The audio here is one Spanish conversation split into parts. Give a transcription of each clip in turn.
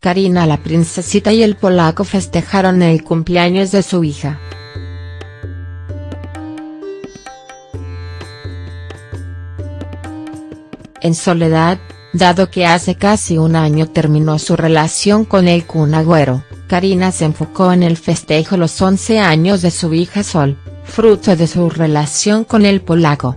Karina la princesita y el polaco festejaron el cumpleaños de su hija. En soledad, dado que hace casi un año terminó su relación con el Kun Agüero, Karina se enfocó en el festejo los 11 años de su hija Sol, fruto de su relación con el polaco.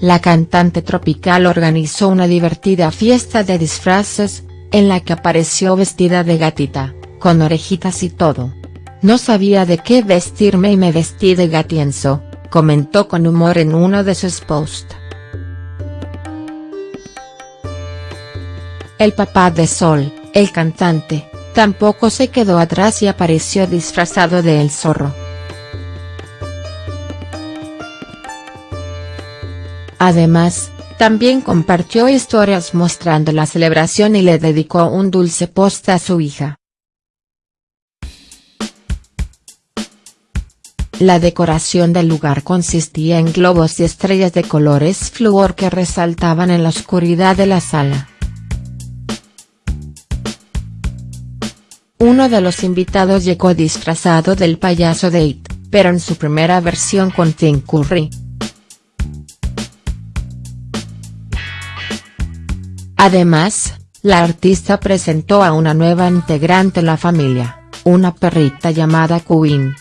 La cantante tropical organizó una divertida fiesta de disfraces, en la que apareció vestida de gatita, con orejitas y todo. No sabía de qué vestirme y me vestí de gatienzo, comentó con humor en uno de sus posts. El papá de Sol, el cantante, tampoco se quedó atrás y apareció disfrazado de El Zorro. Además, también compartió historias mostrando la celebración y le dedicó un dulce post a su hija. La decoración del lugar consistía en globos y estrellas de colores fluor que resaltaban en la oscuridad de la sala. Uno de los invitados llegó disfrazado del payaso de pero en su primera versión con Tim Curry. Además, la artista presentó a una nueva integrante la familia, una perrita llamada Queen.